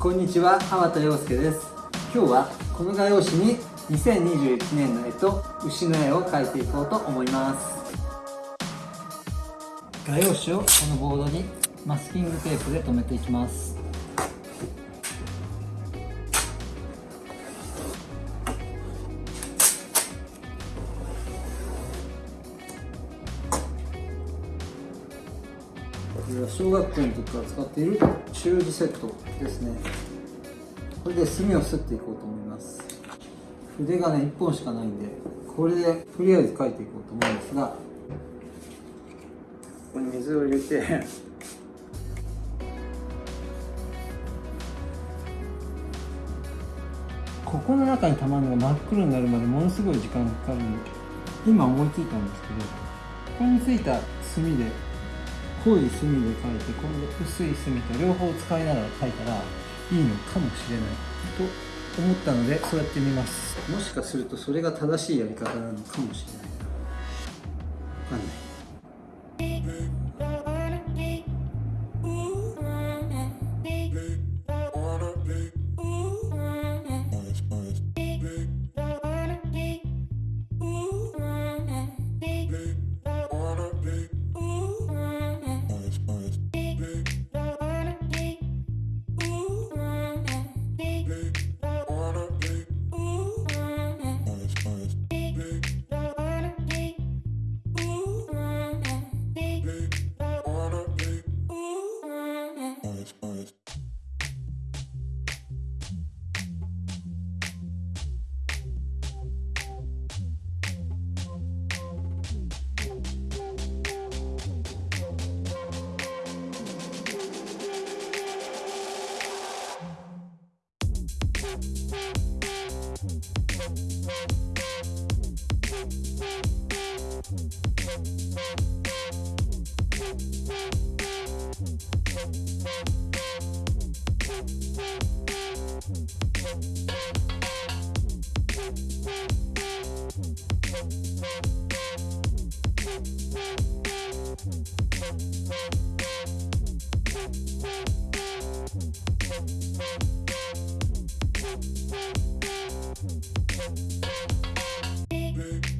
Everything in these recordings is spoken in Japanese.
こんにちは浜田洋介です。今日はこの画用紙に2021年の絵と牛の絵を描いていこうと思います。画用紙をこのボードにマスキングテープで留めていきます。小学校の時から使っている習字セットですね。これで墨をすっていこうと思います。筆がね1本しかないんでこれでとりあえず書いていこうと思うんですが。ここに水を入れて。ここの中にたまるのが真っ黒になるまでものすごい時間がかかるんで今思いついたんですけどここについた墨で濃い墨で描いて今度薄い墨と両方使いながら描いたらいいのかもしれない。と思ったのでそうやってみます。もしかするとそれが正しいやり方なのかもしれない。な分かんない。は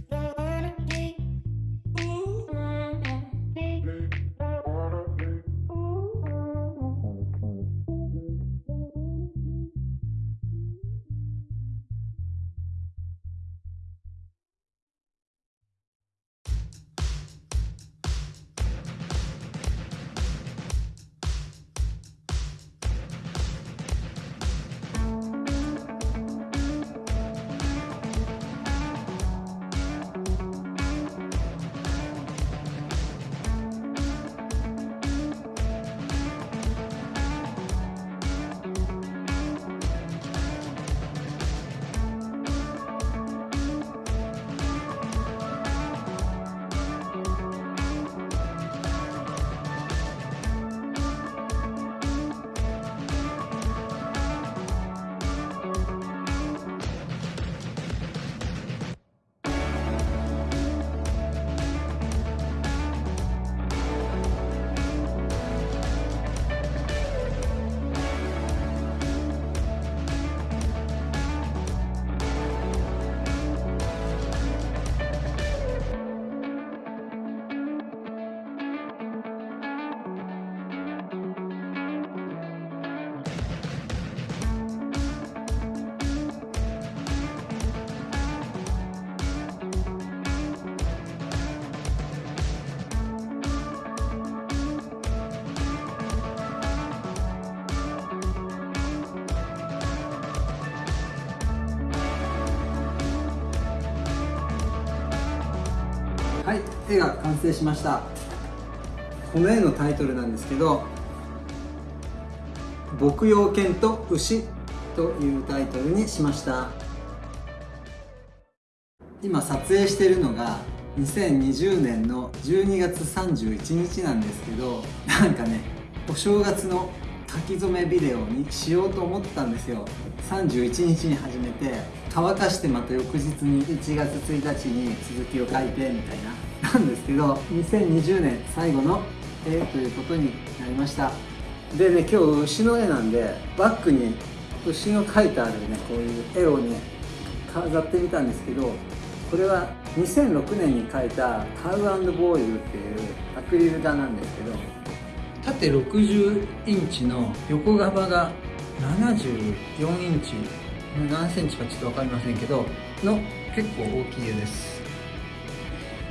絵が完成しました。この絵のタイトルなんですけど「牧羊犬と牛」というタイトルにしました。今撮影してるのが2020年の12月31日なんですけどなんかねお正月の書き初めビデオにしようと思ったんですよ。31日に始めて乾かしてまた翌日に1月1日に続きを書いてみたいな。なんですけど2020年最後の絵ということになりました。でね今日牛の絵なんでバッグに牛の描いてあるねこういう絵をね飾ってみたんですけどこれは2006年に描いたカウボーイルっていうアクリル画なんですけど縦60インチの横幅が74インチ何センチかちょっと分かりませんけどの結構大きい絵です。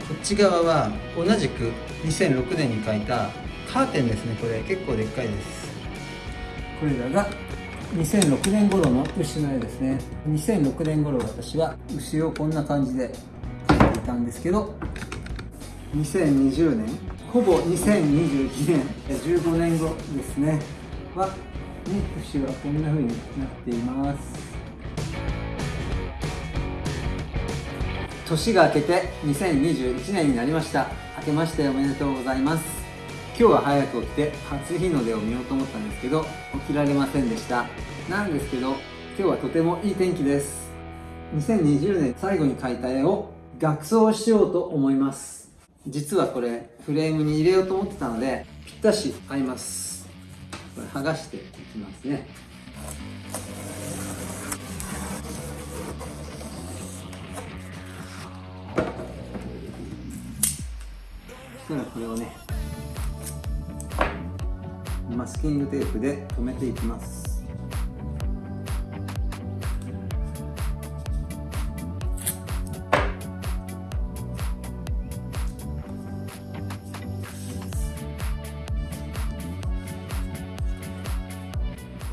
こっち側は同じく2006年に描いたカーテンですねこれ。結構でっかいです。これらが2006年頃の牛の絵ですね。2006年頃私は牛をこんな感じで描いていたんですけど2020年ほぼ2021年15年後ですね。は、ね、はこんな風になっています。年が明けて2021年になりました。明けましておめでとうございます。今日は早く起きて初日の出を見ようと思ったんですけど起きられませんでした。なんですけど今日はとてもいい天気です。2020年最後に描いた絵を額装しようと思います。実はこれフレームに入れようと思ってたのでぴったし合います。これ剥がしていきますね。したらこれをねマスキングテープで留めていきます。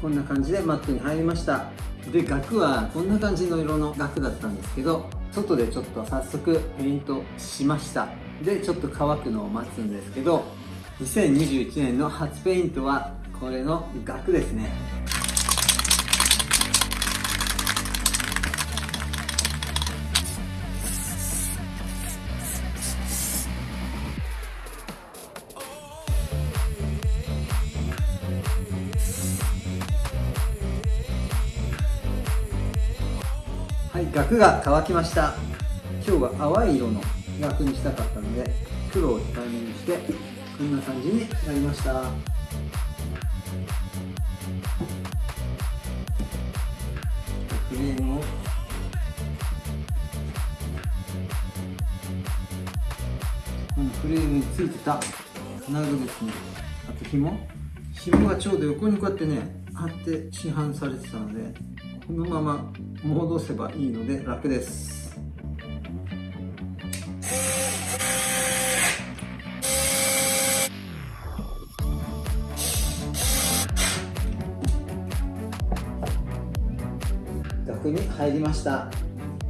こんな感じでマットに入りました。で額はこんな感じの色の額だったんですけど外でちょっと早速ペイントしました。でちょっと乾くのを待つんですけど2021年の初ペイントはこれの額ですね。額が乾きました。今日は淡い色の楽にしたかったので黒を控えめにしてこんな感じになりました。クリームを。このフレームについてた金具ですねあと紐。紐がちょうど横にこうやってね貼って市販されてたのでこのまま戻せばいいので楽です。額に入りました。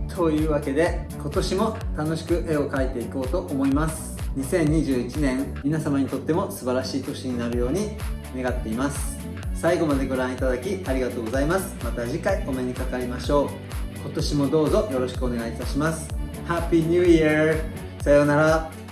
というわけで今年も楽しく絵を描いていこうと思います。2021年皆様にとっても素晴らしい年になるように願っています。最後までご覧いただきありがとうございます。また次回お目にかかりましょう。今年もどうぞよろしくお願いいたします。Happy New Year! さようなら。